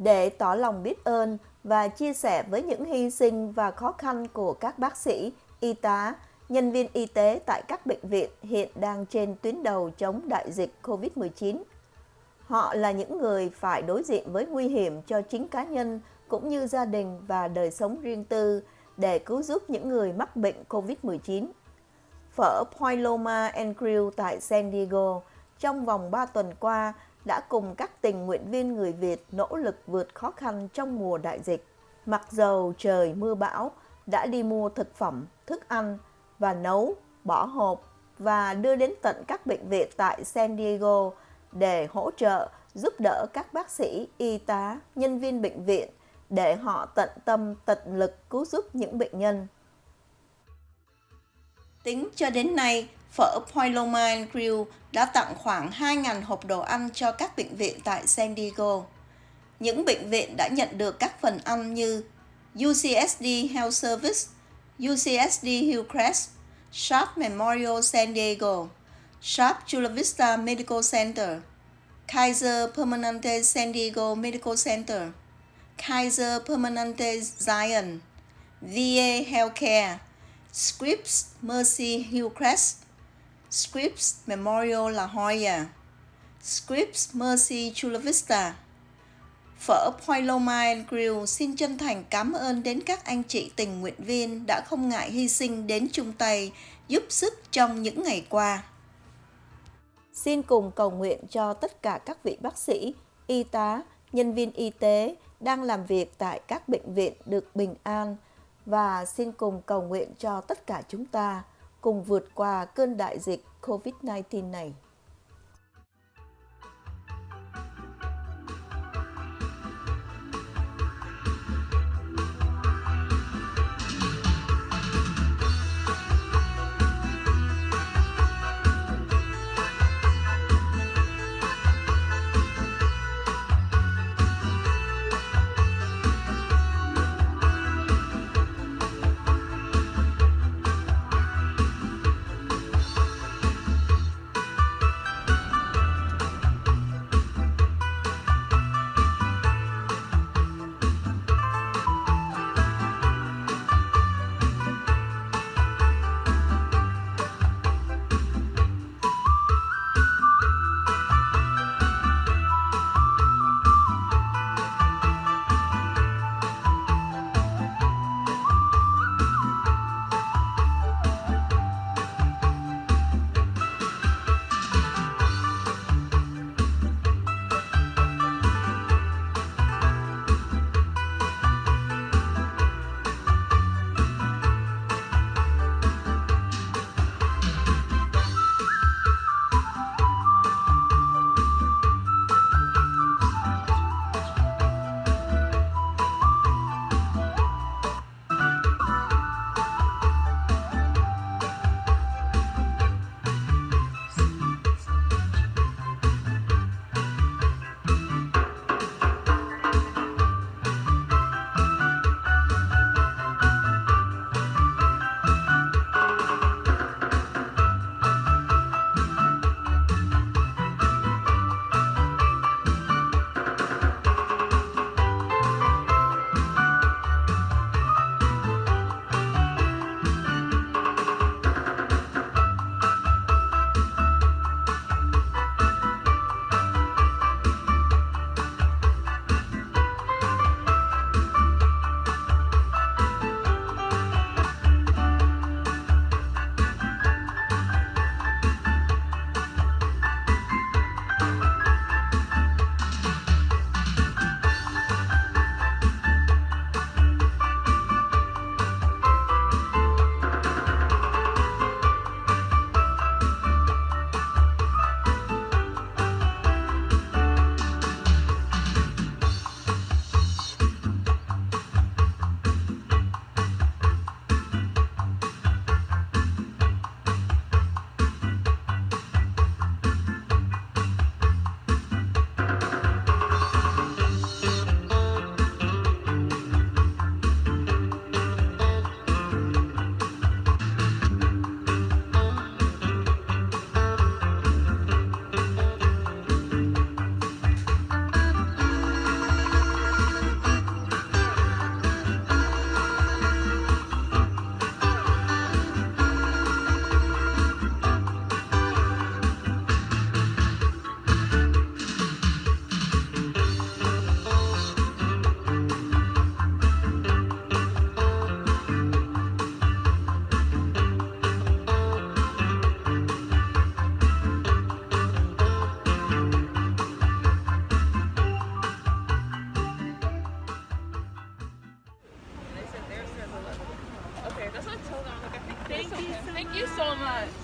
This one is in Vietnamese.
để tỏ lòng biết ơn và chia sẻ với những hy sinh và khó khăn của các bác sĩ, y tá, nhân viên y tế tại các bệnh viện hiện đang trên tuyến đầu chống đại dịch COVID-19. Họ là những người phải đối diện với nguy hiểm cho chính cá nhân cũng như gia đình và đời sống riêng tư để cứu giúp những người mắc bệnh COVID-19. Phở Paloma and Grill tại San Diego trong vòng 3 tuần qua đã cùng các tình nguyện viên người Việt nỗ lực vượt khó khăn trong mùa đại dịch. Mặc dầu trời mưa bão, đã đi mua thực phẩm, thức ăn và nấu, bỏ hộp và đưa đến tận các bệnh viện tại San Diego để hỗ trợ, giúp đỡ các bác sĩ, y tá, nhân viên bệnh viện để họ tận tâm, tận lực cứu giúp những bệnh nhân. Tính cho đến nay, phở Poilomine Grill đã tặng khoảng 2.000 hộp đồ ăn cho các bệnh viện tại San Diego. Những bệnh viện đã nhận được các phần ăn như UCSD Health Service, UCSD Hillcrest, Sharp Memorial San Diego, Sharp Chula Vista Medical Center, Kaiser Permanente San Diego Medical Center, Kaiser Permanente Zion, VA Healthcare, Scripps Mercy Hillcrest, Scripps Memorial La Jolla, Scripps Mercy Chula Vista. Phở Paloma Grill xin chân thành cảm ơn đến các anh chị tình nguyện viên đã không ngại hy sinh đến chung tay giúp sức trong những ngày qua. Xin cùng cầu nguyện cho tất cả các vị bác sĩ, y tá, nhân viên y tế đang làm việc tại các bệnh viện được bình an và xin cùng cầu nguyện cho tất cả chúng ta cùng vượt qua cơn đại dịch COVID-19 này. Thank you so much.